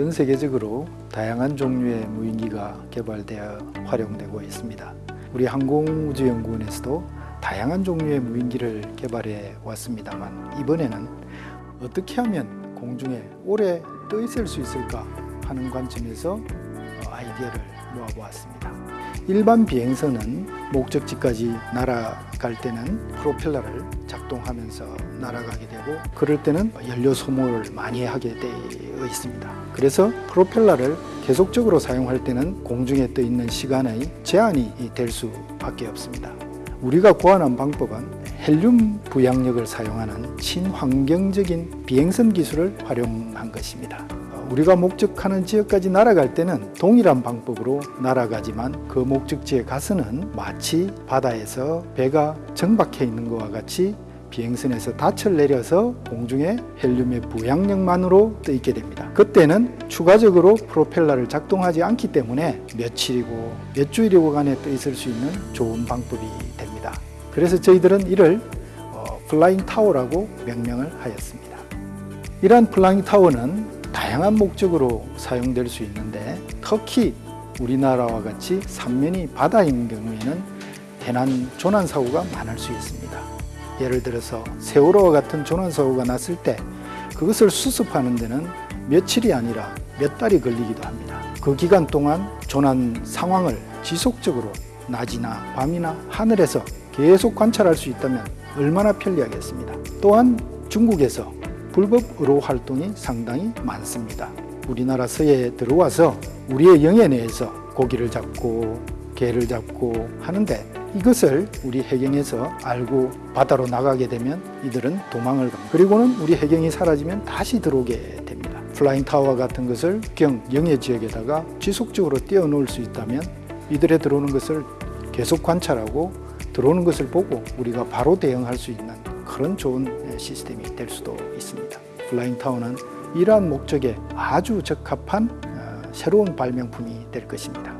전 세계적으로 다양한 종류의 무인기가 개발되어 활용되고 있습니다. 우리 항공우주연구원에서도 다양한 종류의 무인기를 개발해 왔습니다만 이번에는 어떻게 하면 공중에 오래 떠 있을 수 있을까 하는 관점에서 어, 아이디어를 모아보았습니다. 일반 비행선은 목적지까지 날아갈 때는 프로펠러를 작동하면서 날아가게 되고 그럴 때는 연료 소모를 많이 하게 되어 있습니다. 그래서 프로펠러를 계속적으로 사용할 때는 공중에 떠 있는 시간의 제한이 될 수밖에 없습니다. 우리가 고안한 방법은 헬륨 부양력을 사용하는 친환경적인 비행선 기술을 활용한 것입니다. 우리가 목적하는 지역까지 날아갈 때는 동일한 방법으로 날아가지만 그 목적지에 가서는 마치 바다에서 배가 정박해 있는 것과 같이 비행선에서 닻을 내려서 공중에 헬륨의 부양력만으로 떠 있게 됩니다. 그때는 추가적으로 프로펠러를 작동하지 않기 때문에 며칠이고 몇 주일이고 간에 떠 있을 수 있는 좋은 방법이. 그래서 저희들은 이를 어, flying tower라고 명명을 하였습니다. 이러한 flying tower는 다양한 목적으로 사용될 수 있는데 특히 우리나라와 같이 삼면이 바다인 경우에는 해난 조난 사고가 많을 수 있습니다. 예를 들어서 세월호와 같은 조난 사고가 났을 때 그것을 수습하는 데는 며칠이 아니라 몇 달이 걸리기도 합니다. 그 기간 동안 조난 상황을 지속적으로 낮이나 밤이나 하늘에서 계속 관찰할 수 있다면 얼마나 편리하겠습니다. 또한 중국에서 불법 의로 활동이 상당히 많습니다. 우리나라 서해에 들어와서 우리의 영해 내에서 고기를 잡고 게를 잡고 하는데 이것을 우리 해경에서 알고 바다로 나가게 되면 이들은 도망을 갑니다. 그리고는 우리 해경이 사라지면 다시 들어오게 됩니다. flying tower 같은 것을 경 영해 지역에다가 지속적으로 띄워놓을 수 있다면 이들의 들어오는 것을 계속 관찰하고 들어오는 것을 보고 우리가 바로 대응할 수 있는 그런 좋은 시스템이 될 수도 있습니다. 플라잉 타워는 이러한 목적에 아주 적합한 어, 새로운 발명품이 될 것입니다.